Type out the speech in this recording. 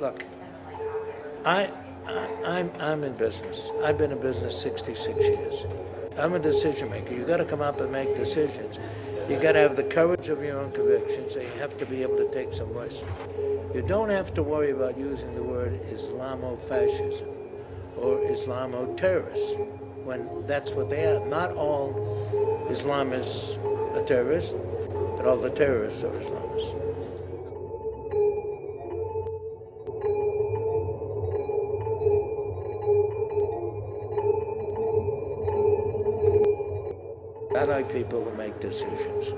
Look, I, I, I'm, I'm in business. I've been in business 66 years. I'm a decision maker. You got to come up and make decisions. You got to have the courage of your own convictions, and you have to be able to take some risk. You don't have to worry about using the word Islamo-fascism or Islamo-terrorist when that's what they are. Not all Islamists are terrorists, but all the terrorists are Islamists. I like people who make decisions.